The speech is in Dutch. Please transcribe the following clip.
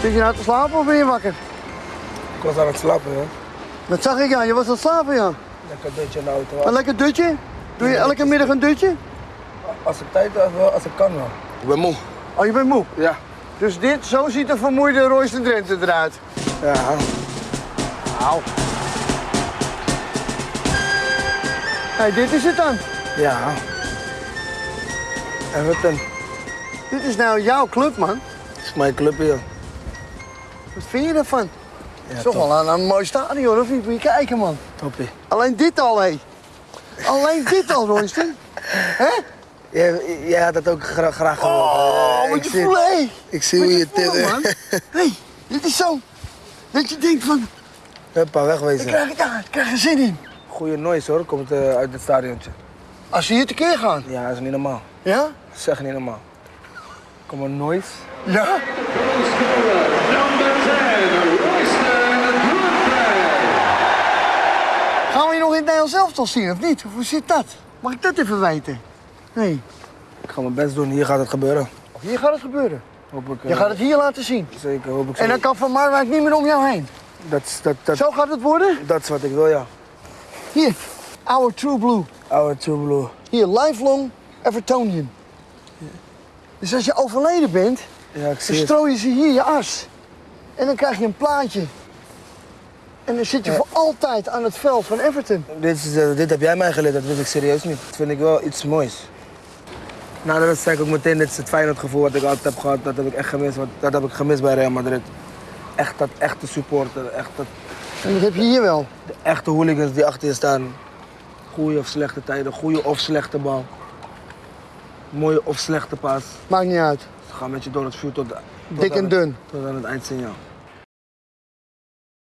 Zit je nou te slapen of ben je wakker? Ik was aan het slapen, hè. Dat zag ik ja, je was aan het slapen ja. Lekker dutje in de auto. Een lekker dutje? Doe je elke middag een dutje? Als ik tijd heb, wel, als ik kan wel. Ik ben moe. Oh, je bent moe. Ja. Dus dit, zo ziet een vermoeide Royce Drenthe eruit. Ja. Auw. Hey, dit is het dan. Ja. Everton. Dit is nou jouw club, man. Dat is mijn club hier. Wat vind je ervan? Ja, is toch wel een, een mooi stadion, of niet? Moet je kijken, man. Toppie. Alleen dit al, hé. Alleen dit al, Royston. Hè? Jij, jij had dat ook gra graag gewild. Oh, Eh, moet ik je voelen, hé. Ik zie hoe je je dit... man. Hé, hey, dit is zo. Dat je denkt van, Huppa, ik wegwezen. krijg, ja, ik krijg er zin in. Goeie noise hoor, komt eh, uit het stadiontje. Als ze hier tekeer gaan. Ja, dat is niet normaal. Ja? Dat is echt niet normaal. Kom een noise. Ja? Number 10, Royston Drenthe. Gaan we je nog in het Nederlands elftal zien, of niet? Hoe zit dat? Mag ik dat even weten? Nee. Ik ga mijn best doen, hier gaat het gebeuren. Of hier gaat het gebeuren. Hoop ik, eh, Je gaat het hier laten zien. Zeker, hoop ik zo. En dan kan Van Marwijk niet meer om jou heen. Dat, dat, dat, Zo gaat het worden? dat is wat ik wil, ja. Hier, Our True Blue. Oude True Blue. Hier, lifelong Evertonian. Dus als je overleden bent, Ja, dan strooien ze hier je as. En dan krijg je een plaatje. En dan zit je voor altijd aan het veld van Everton. Dit, is, eh, dit heb jij mij geleerd, dat wist ik serieus niet. Dat vind ik wel iets moois. De wedstrijd zei ik ook meteen, dit is het Feyenoord gevoel wat ik altijd heb gehad. Dat heb ik echt gemist, want dat heb ik gemist bij Real Madrid. Echt dat echte supporter, echt dat, En dat heb je hier wel. de echte hooligans die achter je staan. Goede of slechte tijden, goede of slechte bal. Mooie of slechte paas. Maakt niet uit. Ze gaan met je door het vuur tot, tot Dik en het- dun. Tot aan het eindsignaal.